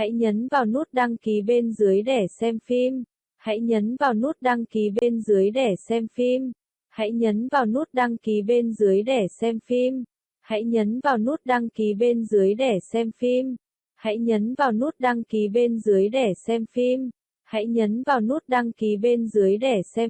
Hãy nhấn vào nút đăng ký bên dưới để xem phim. Hãy nhấn vào nút đăng ký bên dưới để xem phim. Hãy nhấn vào nút đăng ký bên dưới để xem phim. Hãy nhấn vào nút đăng ký bên dưới để xem phim. Hãy nhấn vào nút đăng ký bên dưới để xem phim. Hãy nhấn vào nút đăng ký bên dưới để xem